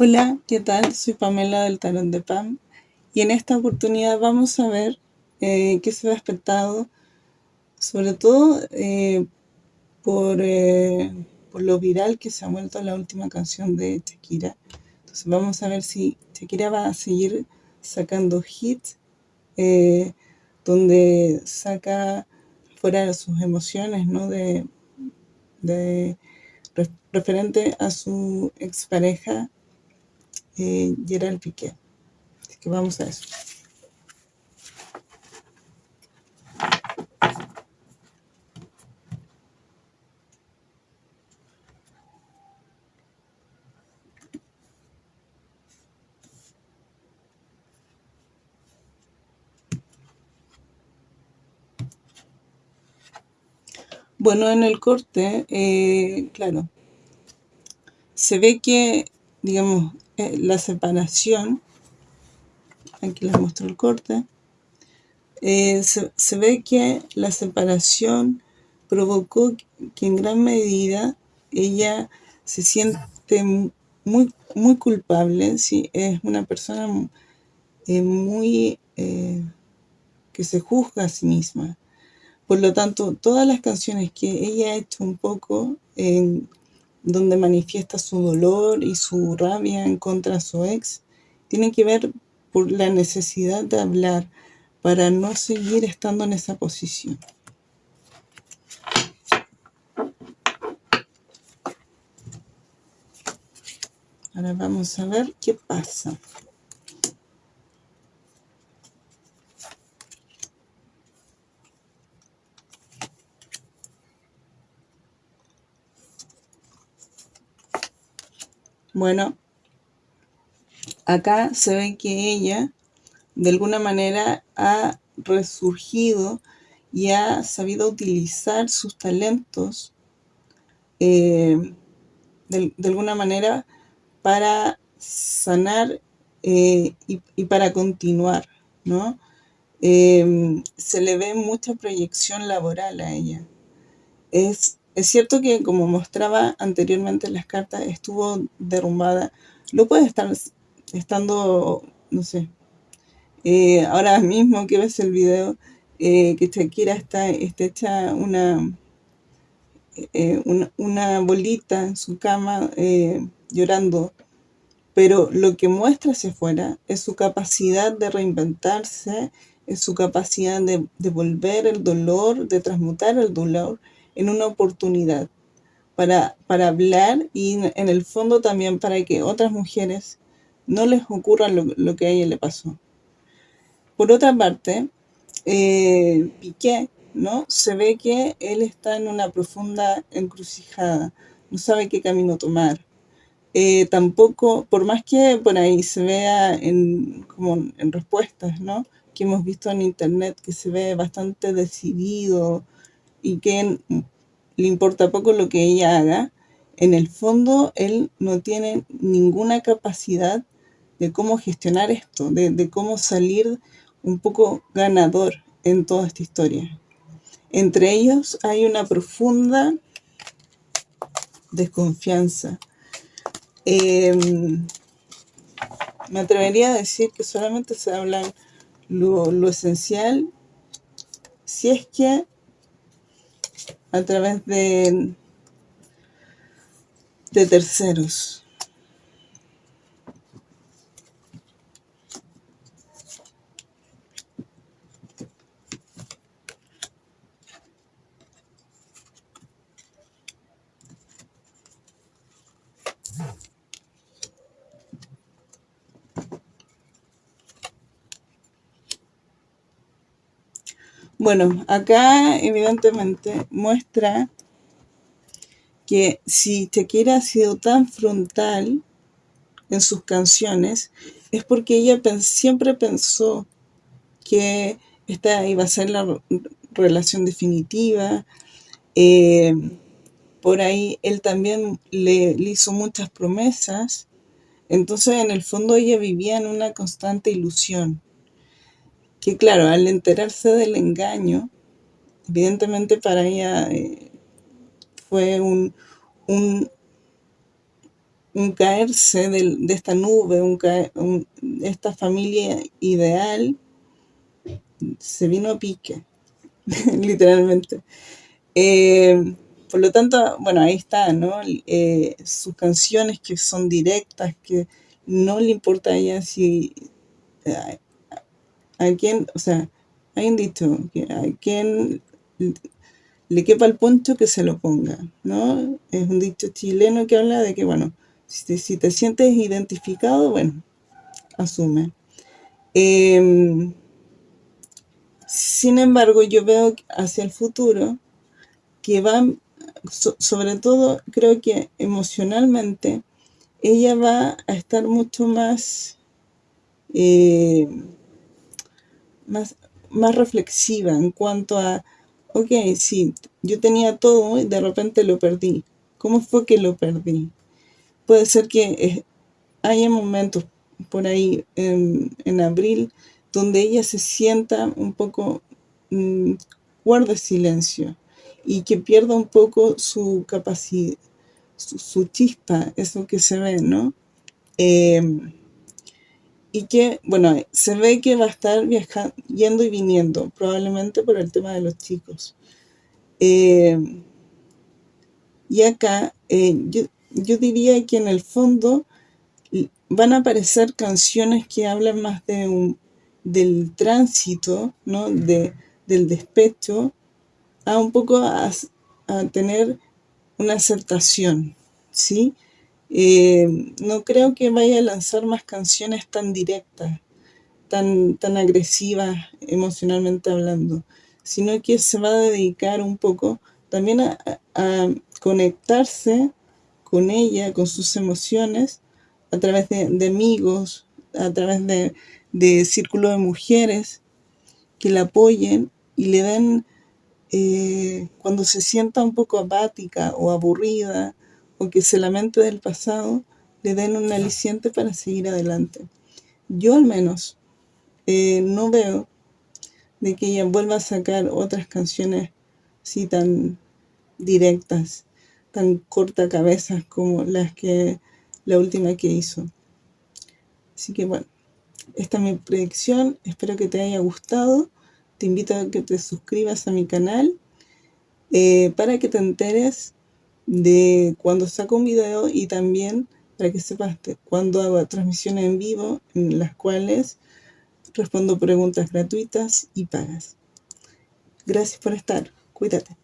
Hola, ¿qué tal? Soy Pamela del Tarot de Pam y en esta oportunidad vamos a ver eh, qué se ha despertado, sobre todo eh, por, eh, por lo viral que se ha vuelto la última canción de Shakira. Entonces vamos a ver si Shakira va a seguir sacando hits donde saca fuera sus emociones, ¿no? De, de referente a su expareja eh, Gerald Piqué. Así que vamos a eso. Bueno, en el corte, eh, claro, se ve que, digamos, eh, la separación, aquí les muestro el corte, eh, se, ve que la separación provocó que en gran medida ella se siente muy, muy culpable, ¿sí? es una persona eh, muy que se juzga a sí misma. Por lo tanto, todas las canciones que ella ha hecho un poco en, donde manifiesta su dolor y su rabia en contra de su ex, tiene que ver por la necesidad de hablar para no seguir estando en esa posición. Ahora vamos a ver qué pasa. Bueno, acá se ve que ella de alguna manera ha resurgido y ha sabido utilizar sus talentos eh, de, alguna manera para sanar eh, y, para continuar, ¿no? Eh, se le ve mucha proyección laboral a ella. Es es cierto que, como mostraba anteriormente en las cartas, estuvo derrumbada. Lo puede estar estando, no sé, eh, ahora mismo que ves el video, eh, que Shakira está, está hecha una, eh, una, bolita en su cama llorando. Pero lo que muestra hacia afuera es su capacidad de reinventarse, es su capacidad de devolver el dolor, de transmutar el dolor en una oportunidad para, para hablar y en el fondo también para que otras mujeres no les ocurra lo, que a ella le pasó. Por otra parte, eh, Piqué, ¿no? Se ve que él está en una profunda encrucijada, no sabe qué camino tomar. Eh, tampoco, por más que por ahí se vea en, como en respuestas, ¿no? Que hemos visto en internet, que se ve bastante decidido, y que le importa poco lo que ella haga, en el fondo él no tiene ninguna capacidad de cómo gestionar esto, de, cómo salir un poco ganador en toda esta historia. Entre ellos hay una profunda desconfianza. Em, me atrevería a decir que solamente se habla lo, lo esencial si es que a través de, de terceros. Bueno, acá evidentemente muestra que si Shakira ha sido tan frontal en sus canciones, es porque ella siempre pensó que esta iba a ser la relación definitiva. Eh, por ahí él también le, le, hizo muchas promesas. Entonces, en el fondo, ella vivía en una constante ilusión que claro, al enterarse del engaño, evidentemente para ella eh, fue un, un caerse del- de, esta nube, un un- esta familia ideal, se vino a pique, literalmente. Eh, por lo tanto, bueno, ahí está, ¿no? Eh, sus canciones que son directas, que no le importa a ella si a, quién, o sea, hay un dicho que a quien le quepa el poncho que se lo ponga, ¿no? Es un dicho chileno que habla de que, bueno, si te, si te sientes identificado, bueno, asume. Em, sin embargo, yo veo hacia el futuro que va, so- sobre todo creo que emocionalmente, ella va a estar mucho más, eh, más, más reflexiva en cuanto a, ok, sí, yo tenía todo y de repente lo perdí. ¿Cómo fue que lo perdí? Puede ser que eh, haya momentos por ahí en, en abril donde ella se sienta un poco, mm, guarde silencio y que pierda un poco su capacidad, su, su chispa, eso que se ve, ¿no? Em, y que, bueno, se ve que va a estar viajando, yendo y viniendo, probablemente por el tema de los chicos. Em, y acá eh, yo, yo diría que en el fondo van a aparecer canciones que hablan más de un, del tránsito, ¿no? De, del despecho, a un poco a, a tener una aceptación, ¿sí? Eh, no creo que vaya a lanzar más canciones tan directas, tan, tan agresivas emocionalmente hablando, sino que se va a dedicar un poco también a, conectarse con ella, con sus emociones, a través de, amigos, a través de, de círculo de mujeres que la apoyen y le den, eh, cuando se sienta un poco apática o aburrida o que se lamente del pasado, le den un aliciente para seguir adelante. Yo al menos eh, no veo de que ella vuelva a sacar otras canciones así tan directas, tan cortacabezas como las que la última que hizo. Así que bueno, esta es mi predicción, espero que te haya gustado. Te invito a que te suscribas a mi canal eh, para que te enteres de cuando saco un video y también para que sepas cuando hago transmisiones en vivo en las cuales respondo preguntas gratuitas y pagas. Gracias por estar. Cuídate.